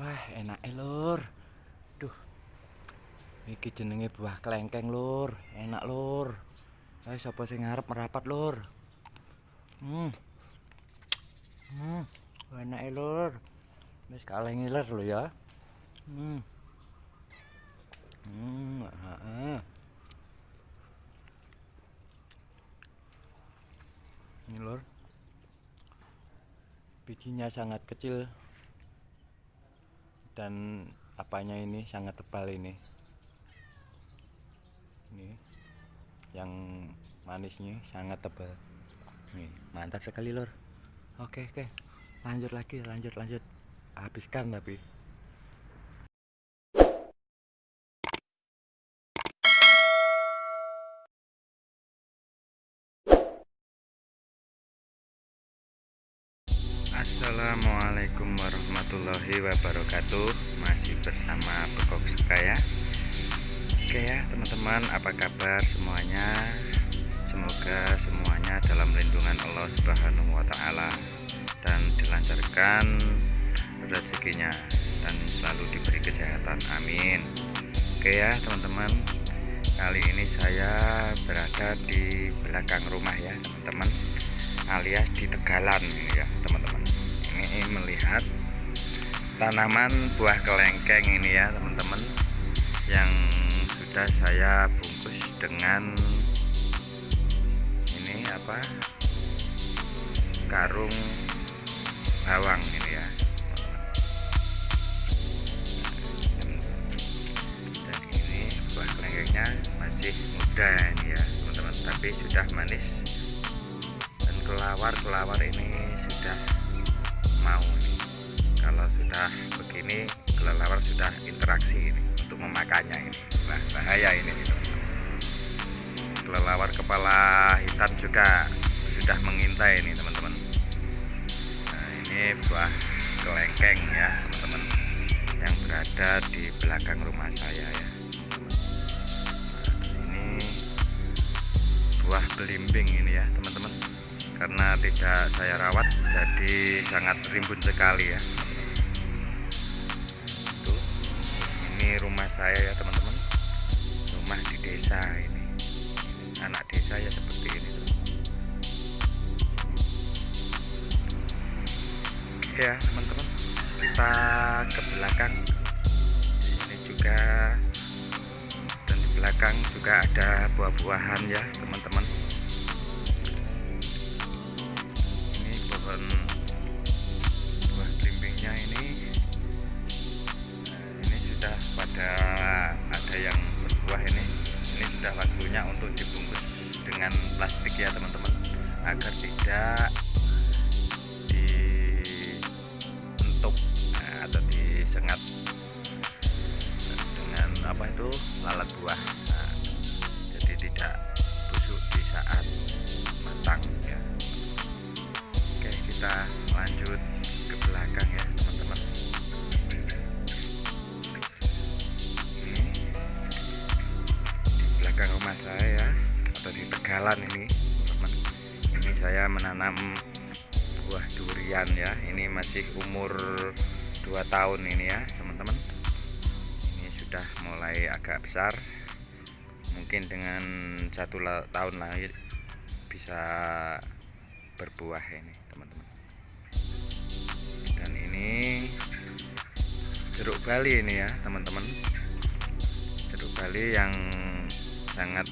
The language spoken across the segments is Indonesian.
Wah, enak lur. Duh. Iki jenenge buah kelengkeng, Lur. Enak, Lur. Ayo sapa sing ngarep merapat, Lur? Hmm. Hmm. Enak, Lur. Wis kaleng ngiler lho ya. Hmm. Hmm, heeh. Ini, Lur. Bijinya sangat kecil dan apanya ini sangat tebal ini. Ini yang manisnya sangat tebal. Nih mantap sekali lor oke oke. Lanjut lagi lanjut lanjut. Habiskan tapi Assalamualaikum warahmatullahi wabarakatuh. Masih bersama Bekok Sekaya Oke ya teman-teman apa kabar semuanya? Semoga semuanya dalam lindungan Allah Subhanahu wa Ta'ala Dan dilancarkan rezekinya Dan selalu diberi kesehatan. Amin. Oke ya teman-teman Kali ini saya berada di belakang rumah ya teman-teman alias di Tegalan ya teman-teman ini melihat tanaman buah kelengkeng ini ya teman-teman yang sudah saya bungkus dengan ini apa? Karung bawang ini ya. Dan ini buah kelengkengnya masih muda ini ya teman-teman tapi sudah manis. Dan kelawar-kelawar ini sudah mau ini. Kalau sudah begini kelelawar sudah interaksi ini untuk memakannya ini. Nah bahaya ini kelelawar kepala hitam juga sudah mengintai ini teman-teman. Nah ini buah kelengkeng ya teman-teman. Yang berada di belakang rumah saya ya. Nah, ini buah belimbing ini ya teman-teman karena tidak saya rawat jadi sangat rimbun sekali ya. Tuh ini rumah saya ya teman-teman. Rumah di desa ini. Anak desa ya seperti ini tuh. ya teman-teman. Kita ke belakang. Di sini juga. Dan di belakang juga ada buah-buahan ya teman-teman pada ada yang berbuah ini. Ini sudah waktunya untuk dibungkus dengan plastik ya teman-teman. Agar tidak dientuk nah, atau disengat dengan apa itu lalat buah. Nah, jadi tidak rumah saya atau di tegalan ini ini saya menanam buah durian ya. Ini masih umur 2 tahun ini ya teman-teman. Ini sudah mulai agak besar. Mungkin dengan satu tahun lagi bisa berbuah ini teman-teman. Ini jeruk bali ini ya teman-teman. Jeruk bali yang sangat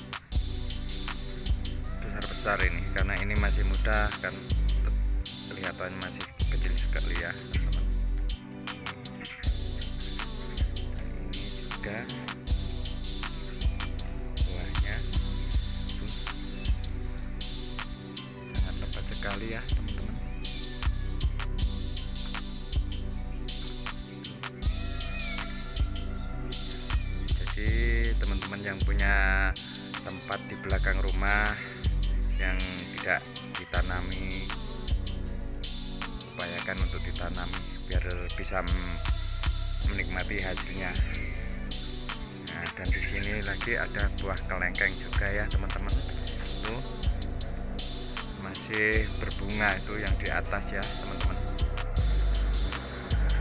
besar-besar ini. Karena ini masih muda kan kelihatan masih kecil sekali ya teman-teman. Ini juga buahnya. Sangat lebat sekali ya teman-teman ditanami biar bisa menikmati hasilnya. Nah dan di sini lagi ada buah kelengkeng juga ya teman-teman. Itu masih berbunga itu yang di atas ya teman-teman.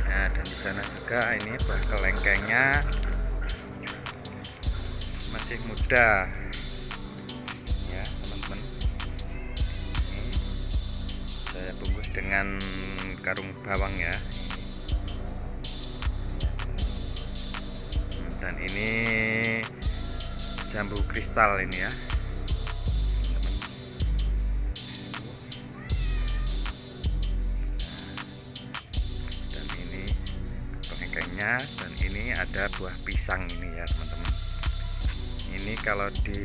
Nah dan di sana juga ini buah kelengkengnya masih muda. Ya teman-teman. Ini saya bungkus dengan karung bawang ya. Dan ini jambu kristal ini ya. Dan ini kelengkengnya dan ini ada buah pisang ini ya teman-teman. Ini kalau di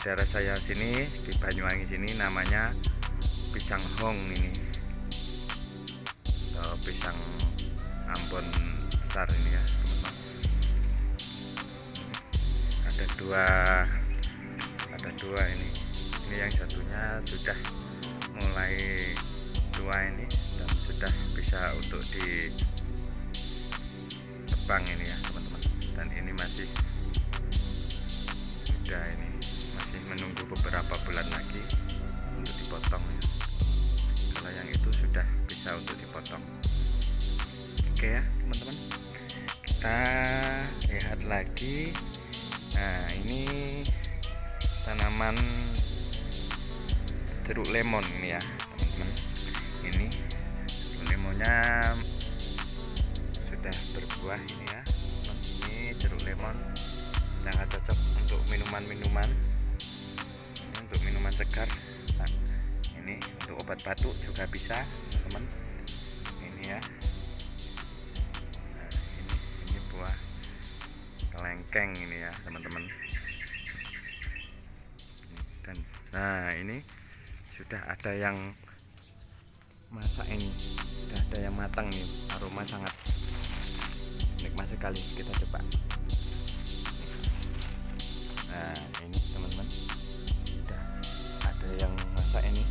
daerah saya sini di Banyuwangi sini namanya pisang hong ini pisang Ambon besar ini ya teman-teman. Ada dua ada dua ini. Ini yang satunya sudah mulai tua ini dan sudah bisa untuk di tebang ini ya teman-teman. Dan ini masih muda ini masih menunggu beberapa bulan lagi untuk dipotong ya. Kalau yang itu sudah bisa untuk dipotong oke ya teman-teman. Kita lihat lagi. Nah ini tanaman jeruk lemon ini ya teman-teman. Ini jeruk lemonnya sudah berbuah ini ya. Ini jeruk lemon sangat cocok untuk minuman-minuman. Untuk minuman segar. Nah, ini untuk obat batuk juga bisa teman ini ya kelengkeng ini ya teman-teman. Dan nah ini sudah ada yang masak ini sudah ada yang matang nih aroma sangat nikmat sekali. Kita coba. Nah ini teman-teman sudah ada yang masak ini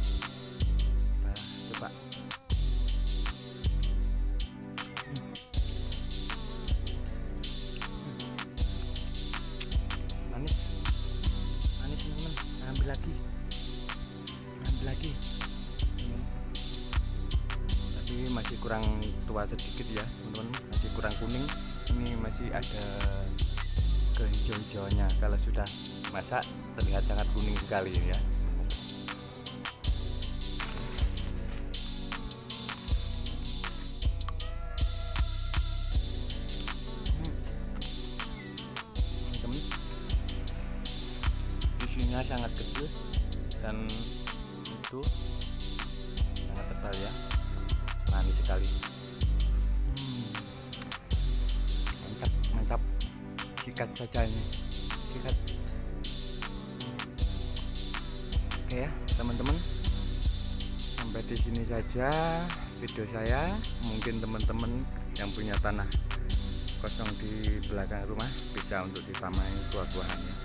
masih kurang tua sedikit ya teman-teman. Masih kurang kuning. Ini masih ada kehijau-hijauannya. Kalau sudah masak terlihat sangat kuning sekali ya. Hmm. teman isinya sangat kecil dan itu sangat tebal ya sekali mantap mantap. Sikat saja ini sikat. Oke ya teman-teman. Sampai di sini saja video saya. Mungkin teman-teman yang punya tanah kosong di belakang rumah bisa untuk ditamai buah-buahannya.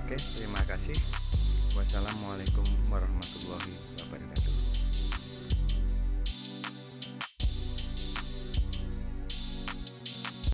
Oke terima kasih. Wassalamualaikum warahmatullahi